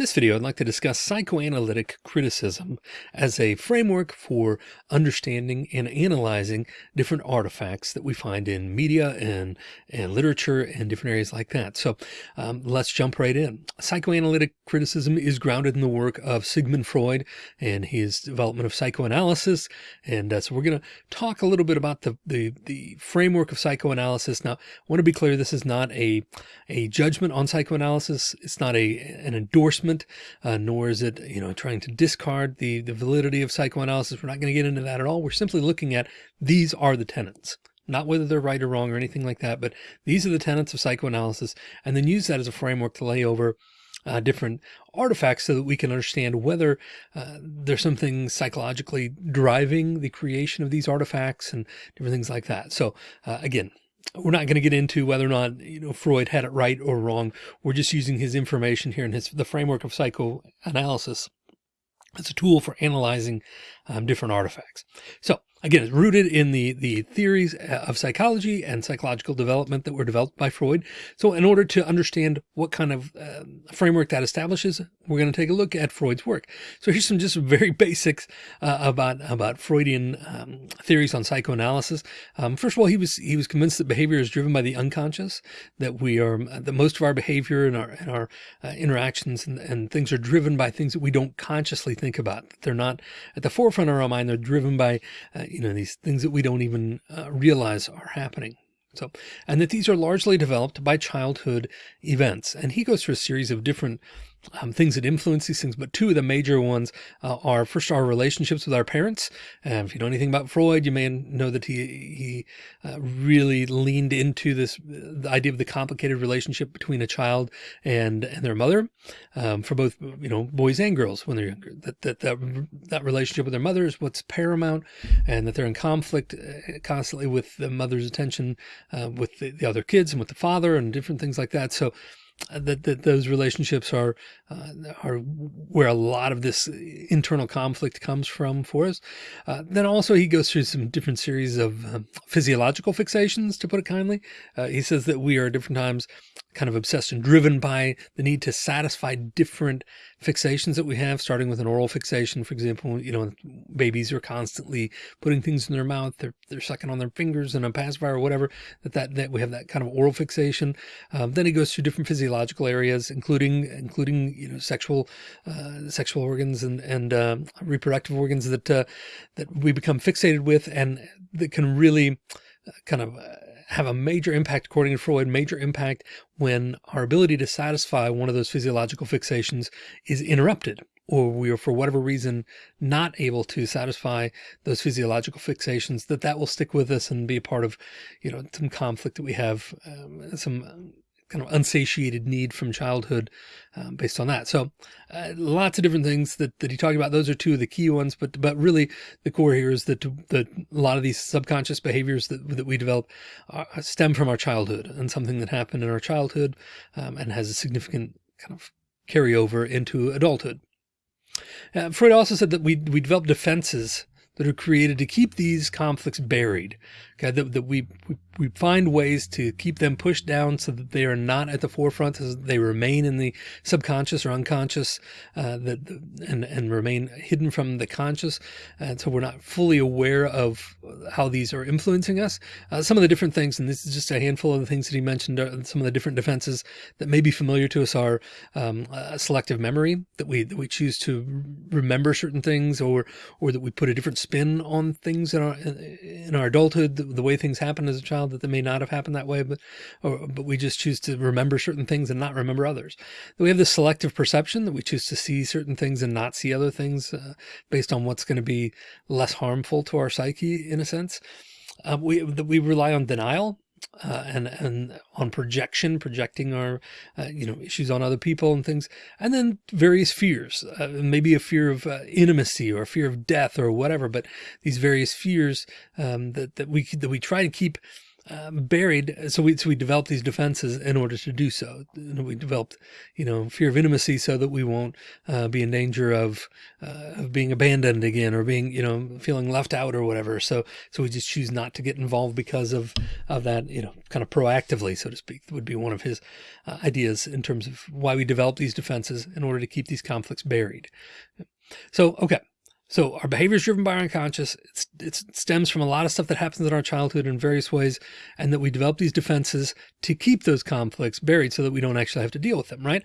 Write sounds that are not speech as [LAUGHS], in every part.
this video, I'd like to discuss psychoanalytic criticism as a framework for understanding and analyzing different artifacts that we find in media and, and literature and different areas like that. So um, let's jump right in. Psychoanalytic criticism is grounded in the work of Sigmund Freud and his development of psychoanalysis. And uh, so we're going to talk a little bit about the, the, the framework of psychoanalysis. Now, I want to be clear, this is not a, a judgment on psychoanalysis. It's not a, an endorsement uh, nor is it, you know, trying to discard the, the validity of psychoanalysis. We're not going to get into that at all. We're simply looking at these are the tenets not whether they're right or wrong or anything like that, but these are the tenets of psychoanalysis, and then use that as a framework to lay over uh, different artifacts so that we can understand whether uh, there's something psychologically driving the creation of these artifacts and different things like that. So uh, again, we're not going to get into whether or not, you know, Freud had it right or wrong. We're just using his information here in his, the framework of psychoanalysis as a tool for analyzing um, different artifacts. So Again, it's rooted in the, the theories uh, of psychology and psychological development that were developed by Freud. So in order to understand what kind of uh, framework that establishes, we're going to take a look at Freud's work. So here's some just very [LAUGHS] basics uh, about, about Freudian um, theories on psychoanalysis. Um, first of all, he was, he was convinced that behavior is driven by the unconscious, that we are, that most of our behavior and our, and our uh, interactions and, and things are driven by things that we don't consciously think about. They're not at the forefront of our mind. They're driven by uh, you know, these things that we don't even uh, realize are happening. So, and that these are largely developed by childhood events. And he goes through a series of different um, things that influence these things, but two of the major ones uh, are first our relationships with our parents. And if you know anything about Freud, you may know that he he uh, really leaned into this the idea of the complicated relationship between a child and and their mother um, for both you know boys and girls when they're younger. That that that that relationship with their mother is what's paramount, and that they're in conflict uh, constantly with the mother's attention uh, with the, the other kids and with the father and different things like that. So that, that those relationships are uh, are where a lot of this internal conflict comes from for us. Uh, then also he goes through some different series of um, physiological fixations, to put it kindly. Uh, he says that we are at different times kind of obsessed and driven by the need to satisfy different fixations that we have, starting with an oral fixation, for example, you know, babies are constantly putting things in their mouth, they're, they're sucking on their fingers and a pacifier or whatever, that, that, that we have that kind of oral fixation. Um, then it goes through different physiological areas, including, including, you know, sexual, uh, sexual organs and, and, uh, reproductive organs that, uh, that we become fixated with and that can really uh, kind of uh, have a major impact, according to Freud, major impact when our ability to satisfy one of those physiological fixations is interrupted or we are for whatever reason not able to satisfy those physiological fixations that that will stick with us and be a part of you know some conflict that we have um, some kind of unsatiated need from childhood um, based on that. So uh, lots of different things that, that he talked about. Those are two of the key ones, but, but really the core here is that, that a lot of these subconscious behaviors that, that we develop uh, stem from our childhood and something that happened in our childhood um, and has a significant kind of carryover into adulthood. Uh, Freud also said that we, we develop defenses that are created to keep these conflicts buried. Okay, that, that we, we we find ways to keep them pushed down so that they are not at the forefront as they remain in the subconscious or unconscious uh, that and and remain hidden from the conscious and so we're not fully aware of how these are influencing us. Uh, some of the different things and this is just a handful of the things that he mentioned uh, some of the different defenses that may be familiar to us are um, selective memory that we that we choose to remember certain things or or that we put a different spin on things in our in our adulthood the, the way things happen as a child that they may not have happened that way, but, or, but we just choose to remember certain things and not remember others. we have this selective perception that we choose to see certain things and not see other things uh, based on what's going to be less harmful to our psyche in a sense. Uh, we, we rely on denial uh, and and on projection, projecting our uh, you know issues on other people and things, and then various fears, uh, maybe a fear of uh, intimacy or a fear of death or whatever. But these various fears um, that that we that we try to keep uh, buried. So we, so we develop these defenses in order to do so. And we developed, you know, fear of intimacy so that we won't uh, be in danger of, uh, of being abandoned again or being, you know, feeling left out or whatever. So, so we just choose not to get involved because of, of that, you know, kind of proactively, so to speak, would be one of his uh, ideas in terms of why we develop these defenses in order to keep these conflicts buried. So, okay. So our behavior is driven by our unconscious. It's, it stems from a lot of stuff that happens in our childhood in various ways, and that we develop these defenses to keep those conflicts buried so that we don't actually have to deal with them, right?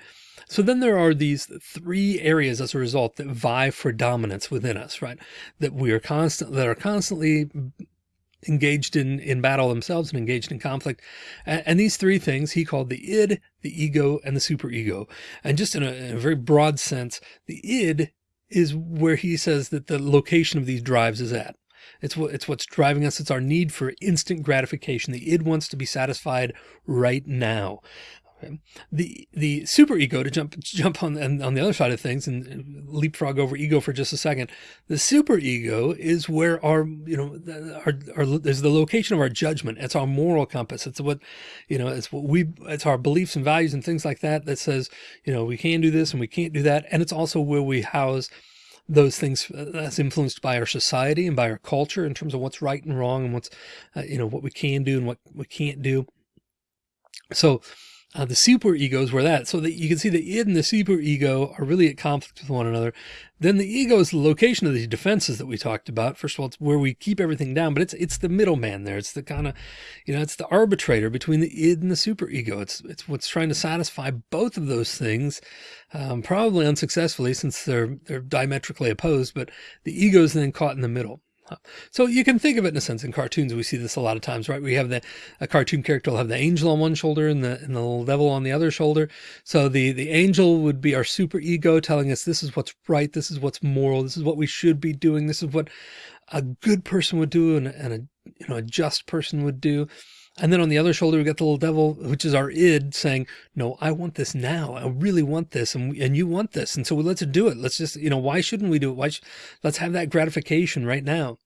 So then there are these three areas as a result that vie for dominance within us, right? That we are constant, that are constantly engaged in, in battle themselves and engaged in conflict. And, and, these three things he called the id, the ego, and the superego. And just in a, in a very broad sense, the id is where he says that the location of these drives is at. It's what it's what's driving us. It's our need for instant gratification. The id wants to be satisfied right now. The the super ego to jump jump on on the other side of things and leapfrog over ego for just a second. The super ego is where our you know our, our is the location of our judgment. It's our moral compass. It's what you know. It's what we. It's our beliefs and values and things like that that says you know we can do this and we can't do that. And it's also where we house those things that's influenced by our society and by our culture in terms of what's right and wrong and what's uh, you know what we can do and what we can't do. So uh, the super egos were that. So that you can see the id and the super ego are really at conflict with one another. Then the ego is the location of these defenses that we talked about. First of all, it's where we keep everything down, but it's it's the middleman there. It's the kind of, you know, it's the arbitrator between the id and the super ego. It's it's what's trying to satisfy both of those things, um, probably unsuccessfully since they're they're diametrically opposed. But the ego is then caught in the middle. So you can think of it in a sense in cartoons. We see this a lot of times, right? We have the a cartoon character will have the angel on one shoulder and the and the devil on the other shoulder. So the the angel would be our super ego telling us this is what's right, this is what's moral, this is what we should be doing, this is what a good person would do and, and a you know a just person would do. And then on the other shoulder, we got the little devil, which is our id saying, no, I want this now. I really want this. And, and you want this. And so we let's do it. Let's just, you know, why shouldn't we do it? Why let's have that gratification right now.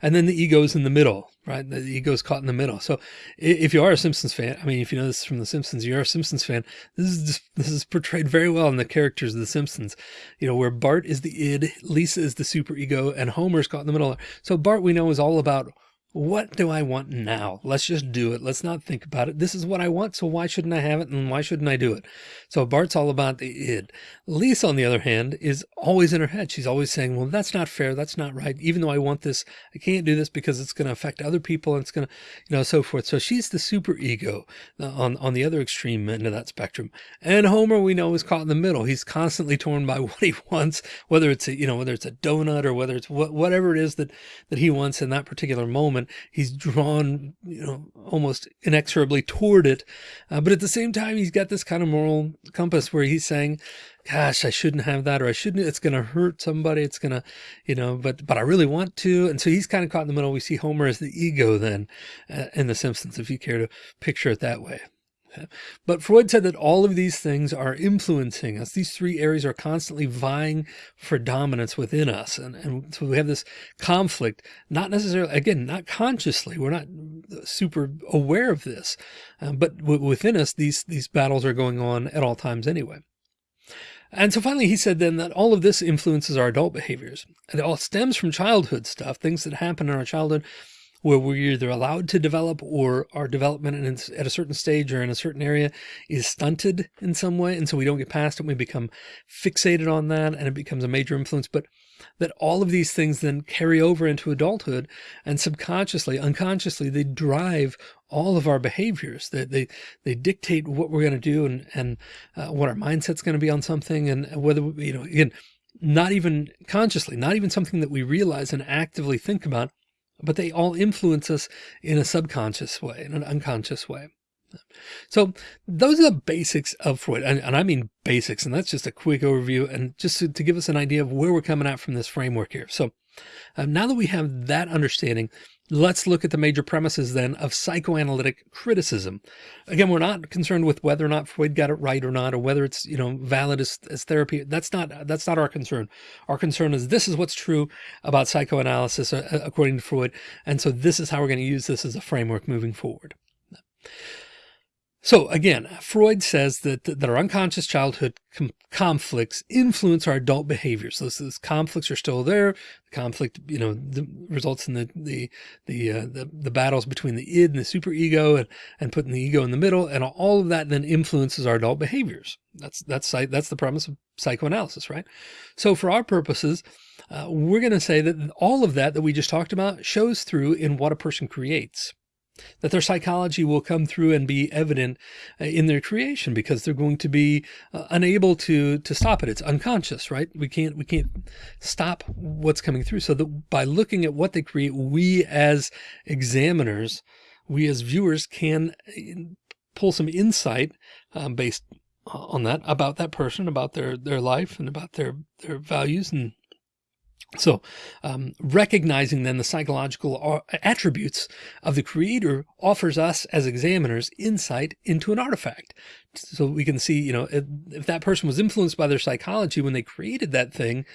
And then the ego's in the middle, right? The ego's caught in the middle. So if you are a Simpsons fan, I mean, if you know this from the Simpsons, you're a Simpsons fan. This is just, this is portrayed very well in the characters of the Simpsons, you know, where Bart is the id, Lisa is the super ego and Homer's caught in the middle. So Bart, we know is all about what do I want now? Let's just do it. Let's not think about it. This is what I want. So why shouldn't I have it? And why shouldn't I do it? So Bart's all about the id. Lisa, on the other hand, is always in her head. She's always saying, well, that's not fair. That's not right. Even though I want this, I can't do this because it's going to affect other people and it's going to, you know, so forth. So she's the super ego uh, on, on the other extreme end of that spectrum. And Homer, we know is caught in the middle. He's constantly torn by [LAUGHS] what he wants, whether it's a, you know, whether it's a donut or whether it's wh whatever it is that, that he wants in that particular moment moment. He's drawn, you know, almost inexorably toward it. Uh, but at the same time, he's got this kind of moral compass where he's saying, gosh, I shouldn't have that, or I shouldn't, it's going to hurt somebody. It's going to, you know, but, but I really want to. And so he's kind of caught in the middle. We see Homer as the ego then uh, in the Simpsons, if you care to picture it that way. But Freud said that all of these things are influencing us. These three areas are constantly vying for dominance within us. And, and so we have this conflict, not necessarily, again, not consciously, we're not super aware of this, uh, but within us, these, these battles are going on at all times anyway. And so finally, he said then that all of this influences our adult behaviors. It all stems from childhood stuff, things that happen in our childhood where we're either allowed to develop or our development at a certain stage or in a certain area is stunted in some way. And so we don't get past it. We become fixated on that and it becomes a major influence. But that all of these things then carry over into adulthood and subconsciously, unconsciously, they drive all of our behaviors that they, they dictate what we're going to do and, and uh, what our mindset's going to be on something and whether, you know, again, not even consciously, not even something that we realize and actively think about, but they all influence us in a subconscious way, in an unconscious way. So those are the basics of Freud. And, and, I mean basics, and that's just a quick overview and just to, to give us an idea of where we're coming at from this framework here. So um, now that we have that understanding, let's look at the major premises then of psychoanalytic criticism. Again, we're not concerned with whether or not Freud got it right or not, or whether it's, you know, valid as, as therapy. That's not, that's not our concern. Our concern is this is what's true about psychoanalysis uh, according to Freud. And so this is how we're going to use this as a framework moving forward. So again, Freud says that, that our unconscious childhood conflicts influence our adult behaviors. Those, those, conflicts are still there. The conflict, you know, the, results in the the the, uh, the, the battles between the id and the superego, and and putting the ego in the middle, and all of that then influences our adult behaviors. That's that's that's the premise of psychoanalysis, right? So for our purposes, uh, we're going to say that all of that that we just talked about shows through in what a person creates that their psychology will come through and be evident uh, in their creation because they're going to be uh, unable to to stop it. It's unconscious, right? We can't we can't stop what's coming through. So that by looking at what they create, we as examiners, we as viewers can uh, pull some insight um, based on that about that person, about their their life, and about their their values and so um, recognizing then the psychological attributes of the creator offers us as examiners insight into an artifact. So we can see, you know, if, if that person was influenced by their psychology when they created that thing,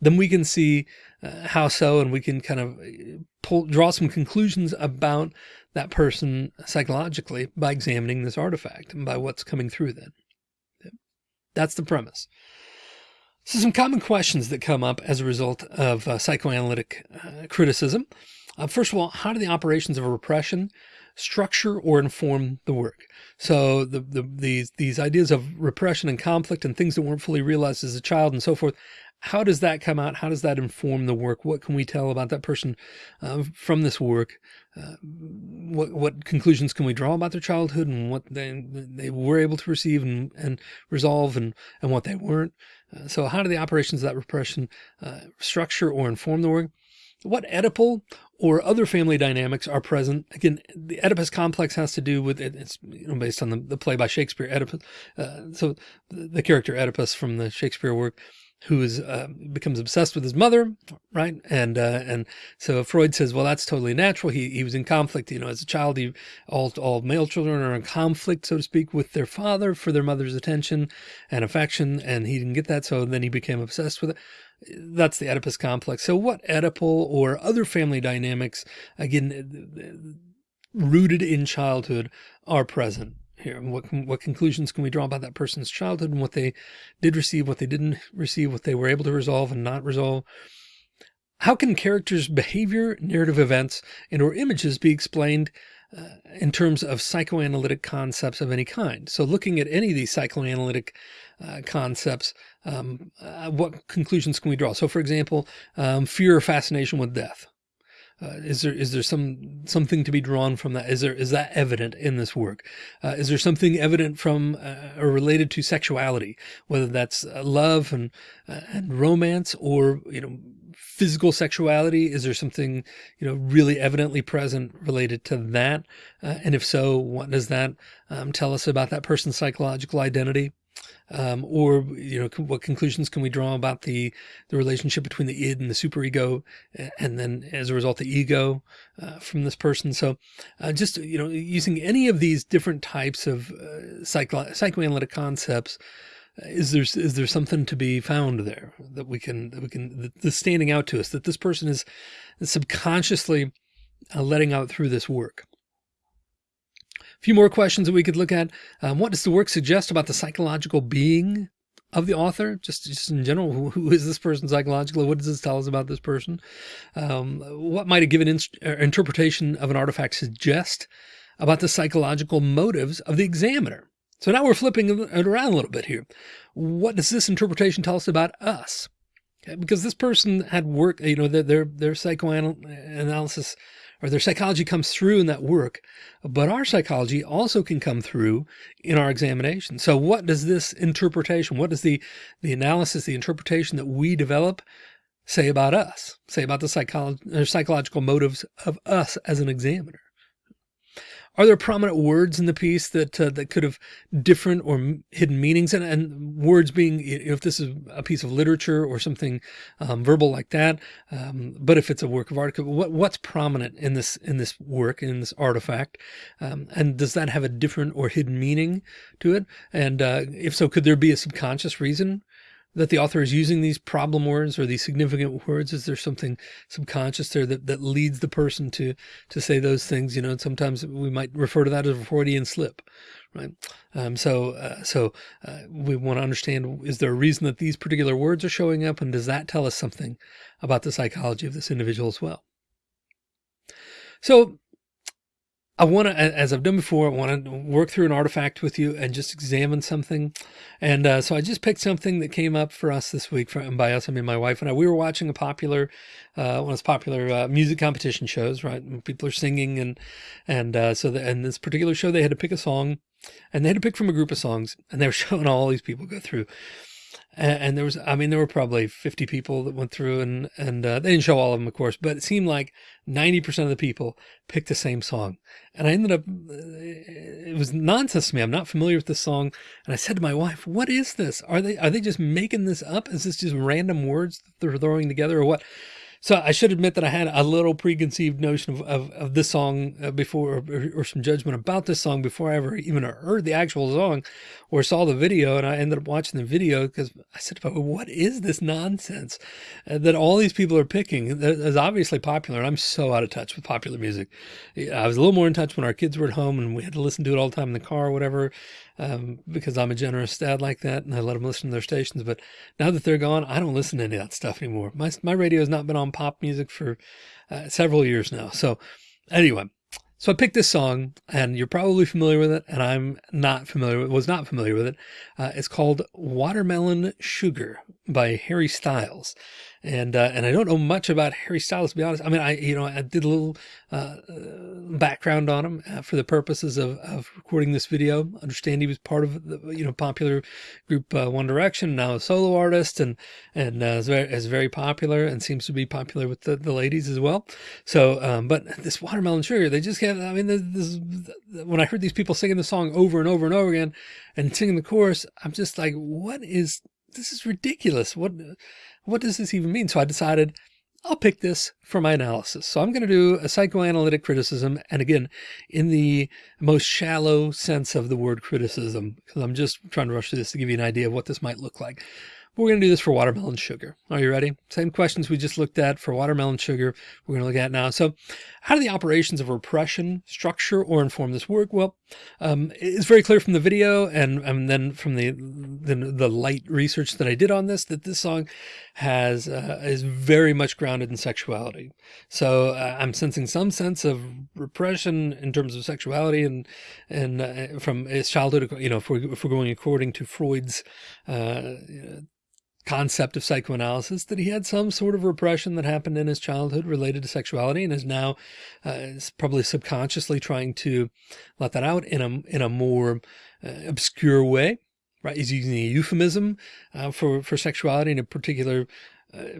then we can see uh, how so, and we can kind of uh, pull, draw some conclusions about that person psychologically by examining this artifact and by what's coming through then. That's the premise. So some common questions that come up as a result of uh, psychoanalytic uh, criticism. Uh, first of all, how do the operations of repression structure or inform the work? So the, the, these, these ideas of repression and conflict and things that weren't fully realized as a child and so forth, how does that come out? How does that inform the work? What can we tell about that person uh, from this work? Uh, what, what conclusions can we draw about their childhood and what they, they were able to receive and, and resolve and, and what they weren't? So how do the operations of that repression uh, structure or inform the work? What Oedipal or other family dynamics are present? Again, the Oedipus complex has to do with it. It's you know, based on the, the play by Shakespeare, Oedipus. Uh, so the, the character Oedipus from the Shakespeare work who is uh, becomes obsessed with his mother, right? And uh, and so Freud says, well, that's totally natural. He he was in conflict, you know, as a child. He all all male children are in conflict, so to speak, with their father for their mother's attention and affection, and he didn't get that, so then he became obsessed with it. That's the Oedipus complex. So what Oedipal or other family dynamics, again, rooted in childhood, are present here? What, what conclusions can we draw about that person's childhood and what they did receive, what they didn't receive, what they were able to resolve and not resolve? How can characters' behavior, narrative events, and or images be explained uh, in terms of psychoanalytic concepts of any kind? So looking at any of these psychoanalytic uh, concepts, um, uh, what conclusions can we draw? So for example, um, fear or fascination with death. Uh, is there is there some something to be drawn from that? Is there is that evident in this work? Uh, is there something evident from uh, or related to sexuality, whether that's uh, love and uh, and romance or you know physical sexuality? Is there something you know really evidently present related to that? Uh, and if so, what does that um, tell us about that person's psychological identity? Um, or, you know, what conclusions can we draw about the, the relationship between the id and the superego, and then as a result, the ego uh, from this person. So uh, just, you know, using any of these different types of uh, psycho psychoanalytic concepts, uh, is there, is there something to be found there that we can, that we can, that's standing out to us, that this person is subconsciously uh, letting out through this work? Few more questions that we could look at. Um, what does the work suggest about the psychological being of the author? Just, just in general, who, who is this person psychologically? What does this tell us about this person? Um, what might a given uh, interpretation of an artifact suggest about the psychological motives of the examiner? So now we're flipping it around a little bit here. What does this interpretation tell us about us? Because this person had work, you know, their, their, their psychoanalysis or their psychology comes through in that work, but our psychology also can come through in our examination. So what does this interpretation, what does the, the analysis, the interpretation that we develop say about us, say about the psycholo psychological motives of us as an examiner? Are there prominent words in the piece that uh, that could have different or hidden meanings? And, and words being if this is a piece of literature or something um, verbal like that um, but if it's a work of art what what's prominent in this in this work in this artifact? Um, and does that have a different or hidden meaning to it? And uh, if so could there be a subconscious reason that the author is using these problem words or these significant words? Is there something subconscious there that, that leads the person to, to say those things? You know, and sometimes we might refer to that as a Freudian slip, right? Um, so, uh, so uh, we want to understand, is there a reason that these particular words are showing up? And does that tell us something about the psychology of this individual as well? So I want to, as I've done before, I want to work through an artifact with you and just examine something. And uh, so I just picked something that came up for us this week from by us. I mean, my wife and I, we were watching a popular, uh, one of those popular uh, music competition shows, right? People are singing and, and uh, so and this particular show, they had to pick a song and they had to pick from a group of songs and they were [LAUGHS] showing all these people go through and, and, there was, I mean, there were probably 50 people that went through and, and, uh, they didn't show all of them, of course, but it seemed like 90% of the people picked the same song. And I ended up, uh, it was nonsense to me. I'm not familiar with this song. And I said to my wife, what is this? Are they, are they just making this up? Is this just random words that they're throwing together or what? So I should admit that I had a little preconceived notion of, of, of this song uh, before, or, or, some judgment about this song before I ever even heard the actual song or saw the video. And I ended up watching the video because I said, what is this nonsense uh, that all these people are picking? That is obviously popular. I'm so out of touch with popular music. I was a little more in touch when our kids were at home and we had to listen to it all the time in the car or whatever um, because I'm a generous dad like that and I let them listen to their stations. But now that they're gone, I don't listen to any of that stuff anymore. My, my radio has not been on pop music for uh, several years now. So anyway, so I picked this song and you're probably familiar with it and I'm not familiar with, was not familiar with it. Uh, it's called Watermelon Sugar by Harry Styles and uh, and I don't know much about Harry Styles to be honest. I mean, I you know I did a little uh, background on him uh, for the purposes of, of recording this video. Understand he was part of the you know popular group uh, One Direction, now a solo artist, and and uh, is very is very popular and seems to be popular with the, the ladies as well. So, um, but this Watermelon Sugar, they just can't. I mean, this, this, when I heard these people singing the song over and over and over again, and singing the chorus, I'm just like, what is this is ridiculous. What, what does this even mean? So I decided I'll pick this for my analysis. So I'm going to do a psychoanalytic criticism. And again, in the most shallow sense of the word criticism, because I'm just trying to rush through this to give you an idea of what this might look like. We're going to do this for watermelon sugar. Are you ready? Same questions we just looked at for watermelon sugar. We're going to look at now. So how do the operations of repression structure or inform this work? Well, um, it's very clear from the video and, and then from the, the, the light research that I did on this, that this song has, uh, is very much grounded in sexuality. So uh, I'm sensing some sense of repression in terms of sexuality and, and uh, from his childhood, you know, if we're, if we're going according to Freud's, uh, concept of psychoanalysis that he had some sort of repression that happened in his childhood related to sexuality and is now uh, is probably subconsciously trying to let that out in a in a more uh, obscure way right? He's using a euphemism uh, for for sexuality in a particular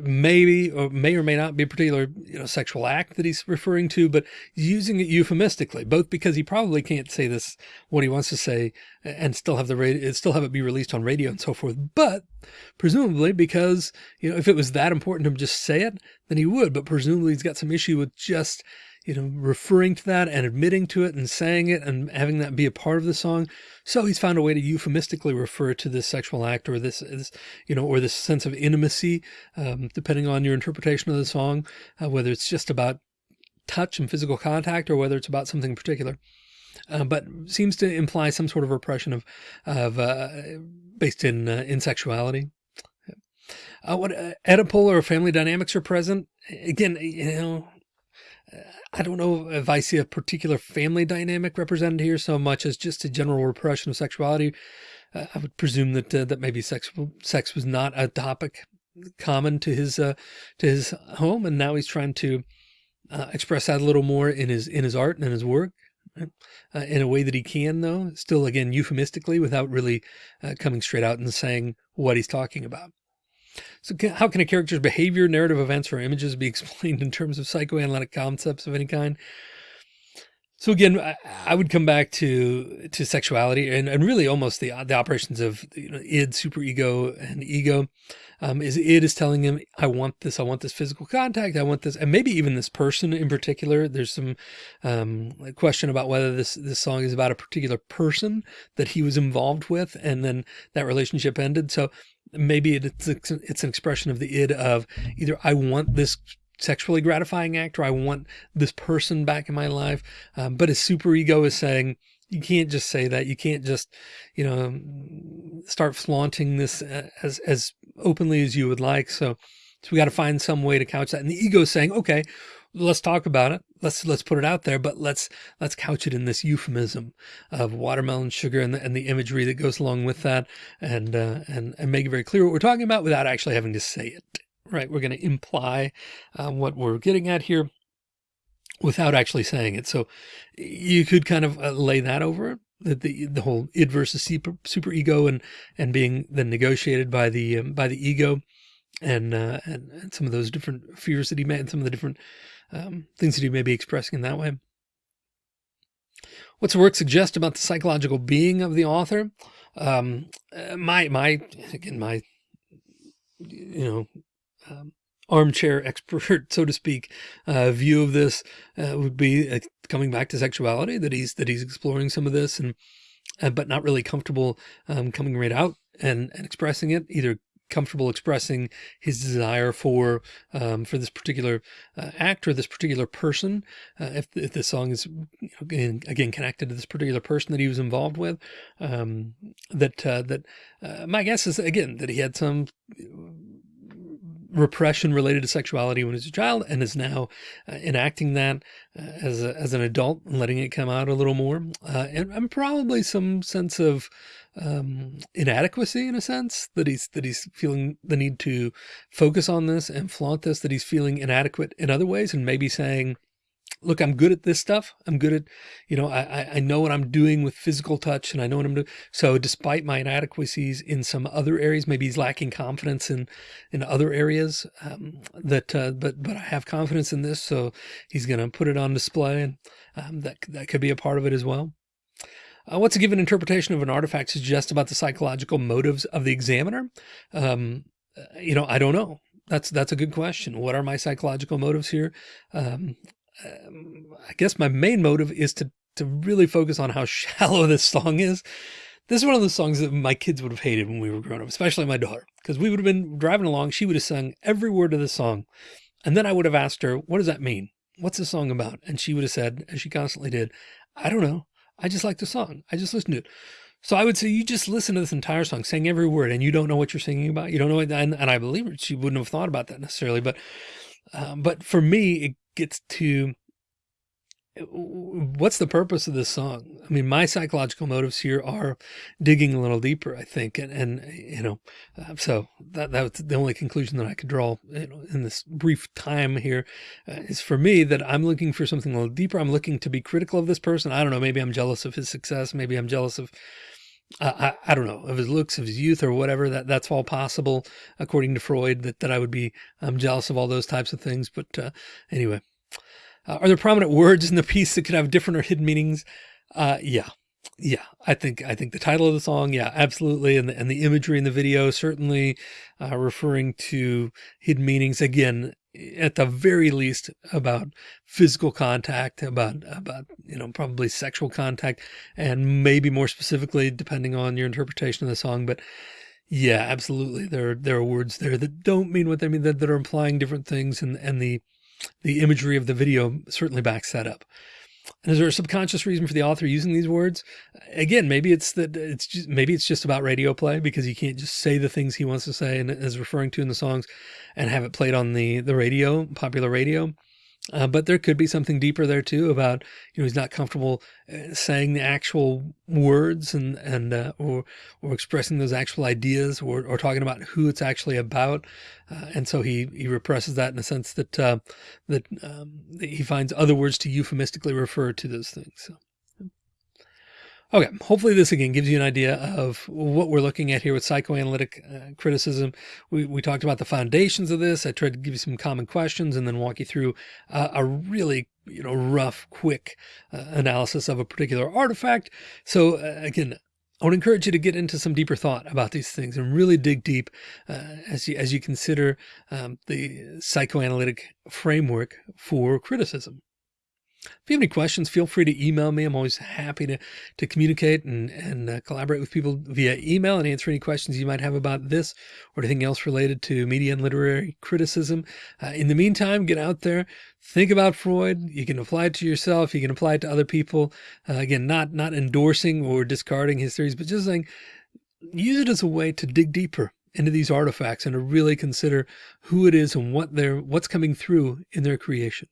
maybe or may or may not be a particular you know sexual act that he's referring to but using it euphemistically both because he probably can't say this what he wants to say and still have the radio still have it be released on radio and so forth but presumably because you know if it was that important to just say it then he would but presumably he's got some issue with just you know, referring to that and admitting to it and saying it and having that be a part of the song. So he's found a way to euphemistically refer to this sexual act or this, this you know, or this sense of intimacy, um, depending on your interpretation of the song, uh, whether it's just about touch and physical contact or whether it's about something particular. Uh, but seems to imply some sort of repression of, of uh, based in uh, in sexuality. Uh, what uh, Oedipal or family dynamics are present. Again, you know, I don't know if I see a particular family dynamic represented here so much as just a general repression of sexuality. Uh, I would presume that uh, that maybe sex sex was not a topic common to his uh, to his home, and now he's trying to uh, express that a little more in his in his art and in his work. Uh, in a way that he can, though, still again euphemistically, without really uh, coming straight out and saying what he's talking about. So how can a character's behavior, narrative events, or images be [LAUGHS] explained in terms of psychoanalytic concepts of any kind? So again, I, would come back to to sexuality and, and really almost the the operations of you know, id, superego, and ego. Um, is id is telling him, I want this, I want this physical contact, I want this, and maybe even this person in particular. There's some um, question about whether this this song is about a particular person that he was involved with, and then that relationship ended. So maybe it's it's an expression of the id of either I want this sexually gratifying act or I want this person back in my life. Um, but his super ego is saying, you can't just say that. You can't just, you know, start flaunting this as, as openly as you would like. So, so we got to find some way to couch that. And the ego is saying, okay, let's talk about it. Let's, let's put it out there, but let's, let's couch it in this euphemism of watermelon sugar and the, and the imagery that goes along with that and, uh, and, and make it very clear what we're talking about without actually having to say it right? We're going to imply uh, what we're getting at here without actually saying it. So you could kind of uh, lay that over the, the, whole id versus super, super ego and, and being then negotiated by the, um, by the ego and, uh, and, and, some of those different fears that he may, and some of the different um, things that he may be expressing in that way. What's the work suggest about the psychological being of the author? Um, uh, my, my, again, my, you know, um, armchair expert, [LAUGHS] so to speak, uh, view of this uh, would be uh, coming back to sexuality that he's that he's exploring some of this and uh, but not really comfortable um, coming right out and, and expressing it either comfortable expressing his desire for um, for this particular uh, act or this particular person uh, if, if the song is you know, again, again, connected to this particular person that he was involved with um, that uh, that uh, my guess is again that he had some repression related to sexuality when he was a child and is now uh, enacting that uh, as, a, as an adult and letting it come out a little more. Uh, and, and, probably some sense of um, inadequacy in a sense that he's, that he's feeling the need to focus on this and flaunt this, that he's feeling inadequate in other ways and maybe saying, look, I'm good at this stuff. I'm good at, you know, I, I know what I'm doing with physical touch and I know what I'm doing. So despite my inadequacies in some other areas, maybe he's lacking confidence in, in other areas um, that, uh, but, but I have confidence in this. So he's going to put it on display and um, that, that could be a part of it as well. Uh, what's a given interpretation of an artifact suggest about the psychological motives of the examiner? Um, uh, you know, I don't know. That's, that's a good question. What are my psychological motives here? Um, um, I guess my main motive is to, to really focus on how [LAUGHS] shallow this song is. This is one of the songs that my kids would have hated when we were growing up, especially my daughter, because we would have been driving along. She would have sung every word of the song. And then I would have asked her, what does that mean? What's the song about? And she would have said, as she constantly did, I don't know. I just like the song. I just listen to it. So I would say you just listen to this entire song, sing every word, and you don't know what you're singing about. You don't know, and, and I believe. She wouldn't have thought about that necessarily, but, um, but for me, it gets to what's the purpose of this song? I mean, my psychological motives here are digging a little deeper, I think. And, and you know, uh, so that, that's the only conclusion that I could draw you know, in this brief time here uh, is for me that I'm looking for something a little deeper. I'm looking to be critical of this person. I don't know. Maybe I'm jealous of his success. Maybe I'm jealous of, uh, I, I don't know, of his looks, of his youth or whatever that that's all possible according to Freud that, that I would be um, jealous of all those types of things. But uh, anyway, uh, are there prominent words in the piece that could have different or hidden meanings? Uh, yeah. Yeah, I think I think the title of the song, yeah, absolutely, and the, and the imagery in the video certainly uh, referring to hidden meanings. Again, at the very least, about physical contact, about about you know probably sexual contact, and maybe more specifically, depending on your interpretation of the song. But yeah, absolutely, there there are words there that don't mean what they mean that, that are implying different things, and and the the imagery of the video certainly backs that up. And is there a subconscious reason for the author using these words? Again, maybe it's that it's just, maybe it's just about radio play because he can't just say the things he wants to say and is referring to in the songs and have it played on the, the radio, popular radio. Uh, but there could be something deeper there too about, you know, he's not comfortable uh, saying the actual words and, and, uh, or, or expressing those actual ideas or, or talking about who it's actually about. Uh, and so he, he represses that in a sense that, uh, that, um, he finds other words to euphemistically refer to those things. So. Okay, hopefully this again gives you an idea of what we're looking at here with psychoanalytic uh, criticism. We, we talked about the foundations of this. I tried to give you some common questions and then walk you through uh, a really you know rough, quick uh, analysis of a particular artifact. So uh, again, I would encourage you to get into some deeper thought about these things and really dig deep uh, as you as you consider um, the psychoanalytic framework for criticism. If you have any questions, feel free to email me. I'm always happy to, to communicate and, and uh, collaborate with people via email and answer any questions you might have about this or anything else related to media and literary criticism. Uh, in the meantime, get out there, think about Freud. You can apply it to yourself. You can apply it to other people. Uh, again, not, not endorsing or discarding his theories, but just saying, use it as a way to dig deeper into these artifacts and to really consider who it is and what they're, what's coming through in their creation.